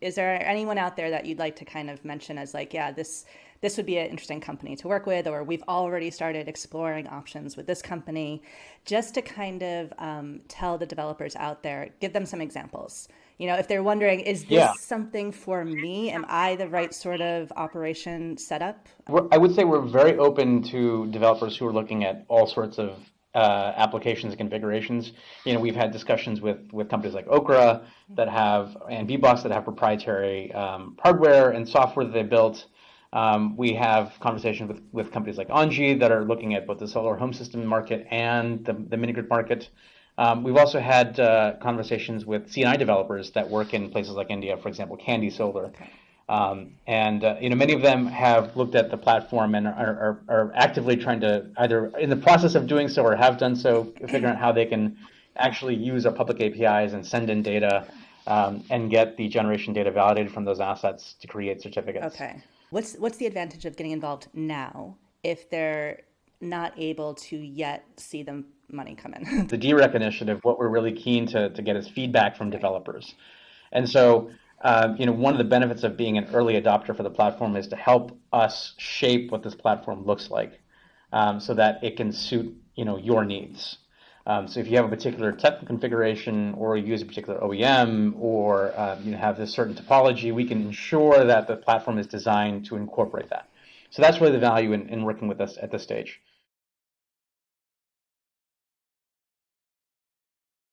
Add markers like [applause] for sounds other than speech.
is there anyone out there that you'd like to kind of mention as like, yeah, this this would be an interesting company to work with, or we've already started exploring options with this company, just to kind of um, tell the developers out there, give them some examples. You know, if they're wondering, is this yeah. something for me? Am I the right sort of operation setup? I would say we're very open to developers who are looking at all sorts of uh, applications and configurations. You know, we've had discussions with with companies like Okra that have and Bboxx that have proprietary um, hardware and software that they built. Um, we have conversations with, with companies like Engie that are looking at both the solar home system market and the, the mini grid market. Um, we've also had uh, conversations with C&I developers that work in places like India, for example, Candi Solar. Okay. Um, and uh, you know, many of them have looked at the platform and are, are, are, actively trying to either in the process of doing so or have done so, figuring out how they can actually use our public APIs and send in data um, and get the generation data validated from those assets to create certificates. Okay. What's what's the advantage of getting involved now if they're not able to yet see the money come in? [laughs] the DREC initiative, what we're really keen to, to get is feedback from developers. And so uh, you know, one of the benefits of being an early adopter for the platform is to help us shape what this platform looks like, um, so that it can suit you know your needs. Um, so if you have a particular technical configuration, or use a particular OEM, or uh, you have this certain topology, we can ensure that the platform is designed to incorporate that. So that's really the value in, in working with us at this stage.